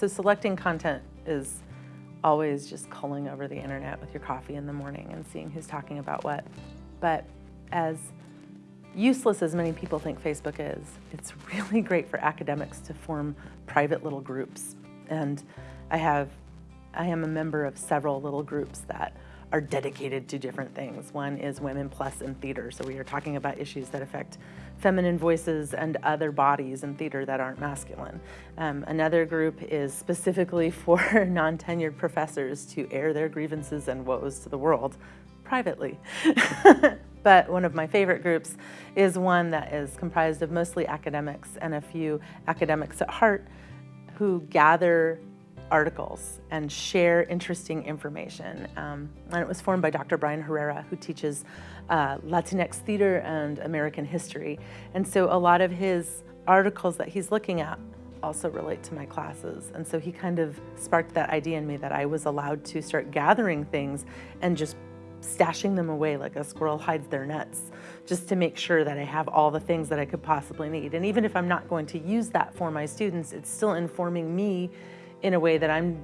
So selecting content is always just culling over the internet with your coffee in the morning and seeing who's talking about what. But as useless as many people think Facebook is, it's really great for academics to form private little groups. And I have, I am a member of several little groups that are dedicated to different things. One is Women Plus in Theater, so we are talking about issues that affect feminine voices and other bodies in theater that aren't masculine. Um, another group is specifically for non-tenured professors to air their grievances and woes to the world privately. but one of my favorite groups is one that is comprised of mostly academics and a few academics at heart who gather articles and share interesting information. Um, and it was formed by Dr. Brian Herrera, who teaches uh, Latinx theater and American history. And so a lot of his articles that he's looking at also relate to my classes. And so he kind of sparked that idea in me that I was allowed to start gathering things and just stashing them away like a squirrel hides their nuts, just to make sure that I have all the things that I could possibly need. And even if I'm not going to use that for my students, it's still informing me in a way that I'm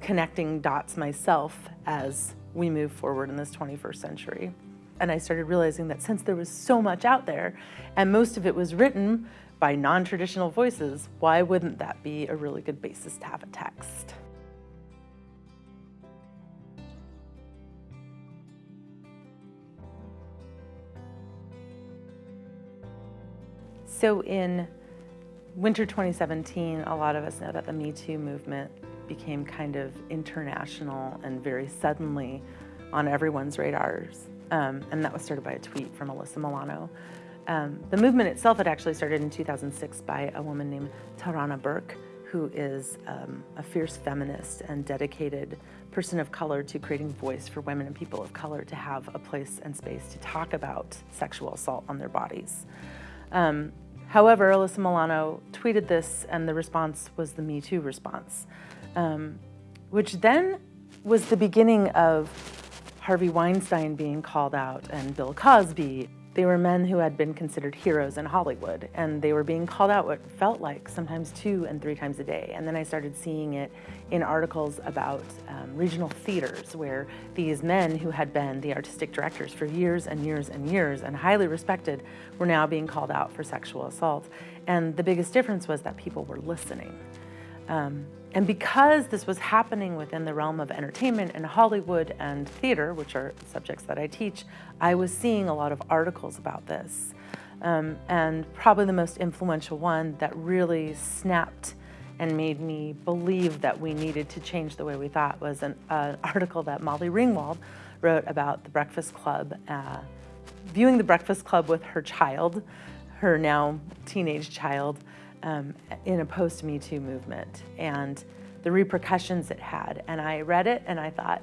connecting dots myself as we move forward in this 21st century. And I started realizing that since there was so much out there, and most of it was written by non-traditional voices, why wouldn't that be a really good basis to have a text? So in winter 2017, a lot of us know that the Me Too movement became kind of international and very suddenly on everyone's radars. Um, and that was started by a tweet from Alyssa Milano. Um, the movement itself had actually started in 2006 by a woman named Tarana Burke, who is um, a fierce feminist and dedicated person of color to creating voice for women and people of color to have a place and space to talk about sexual assault on their bodies. Um, However, Alyssa Milano tweeted this and the response was the Me Too response, um, which then was the beginning of Harvey Weinstein being called out and Bill Cosby. They were men who had been considered heroes in Hollywood and they were being called out what felt like sometimes two and three times a day. And then I started seeing it in articles about um, regional theaters where these men who had been the artistic directors for years and years and years and highly respected were now being called out for sexual assault. And the biggest difference was that people were listening. Um, and because this was happening within the realm of entertainment and Hollywood and theater, which are subjects that I teach, I was seeing a lot of articles about this. Um, and probably the most influential one that really snapped and made me believe that we needed to change the way we thought was an uh, article that Molly Ringwald wrote about the Breakfast Club, uh, viewing the Breakfast Club with her child, her now teenage child, um, in a post-Me Too movement and the repercussions it had. And I read it and I thought,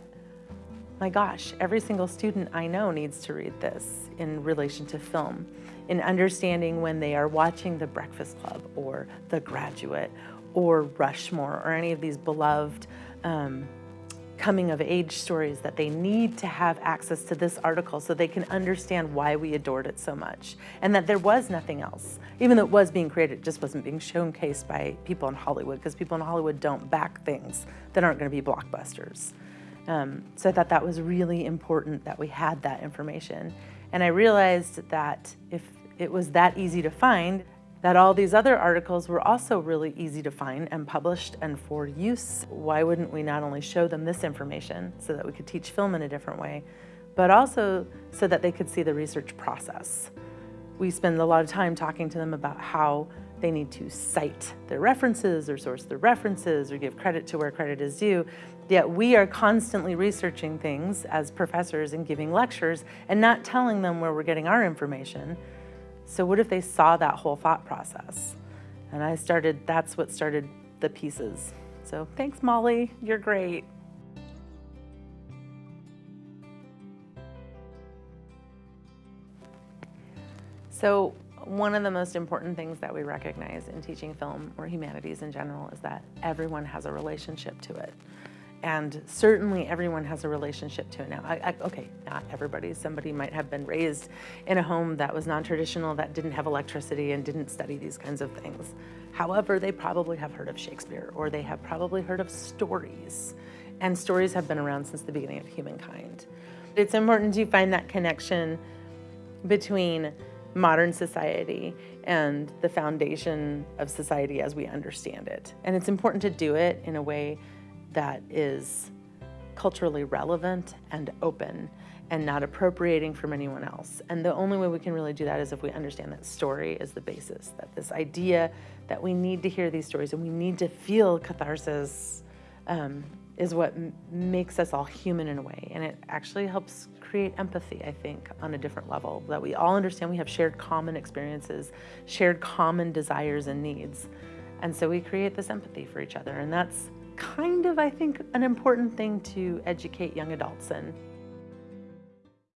my gosh, every single student I know needs to read this in relation to film, in understanding when they are watching The Breakfast Club or The Graduate or Rushmore or any of these beloved um, coming of age stories that they need to have access to this article so they can understand why we adored it so much and that there was nothing else. Even though it was being created, it just wasn't being showcased by people in Hollywood because people in Hollywood don't back things that aren't going to be blockbusters. Um, so I thought that was really important that we had that information. And I realized that if it was that easy to find, that all these other articles were also really easy to find and published and for use. Why wouldn't we not only show them this information so that we could teach film in a different way, but also so that they could see the research process. We spend a lot of time talking to them about how they need to cite their references or source their references or give credit to where credit is due. Yet we are constantly researching things as professors and giving lectures and not telling them where we're getting our information so what if they saw that whole thought process? And I started, that's what started the pieces. So thanks, Molly, you're great. So one of the most important things that we recognize in teaching film or humanities in general is that everyone has a relationship to it. And certainly everyone has a relationship to it now. I, I, okay, not everybody. Somebody might have been raised in a home that was non-traditional, that didn't have electricity and didn't study these kinds of things. However, they probably have heard of Shakespeare or they have probably heard of stories. And stories have been around since the beginning of humankind. It's important to find that connection between modern society and the foundation of society as we understand it. And it's important to do it in a way that is culturally relevant and open and not appropriating from anyone else. And the only way we can really do that is if we understand that story is the basis, that this idea that we need to hear these stories and we need to feel catharsis um, is what makes us all human in a way. And it actually helps create empathy, I think, on a different level, that we all understand we have shared common experiences, shared common desires and needs. And so we create this empathy for each other. And that's kind of, I think, an important thing to educate young adults in.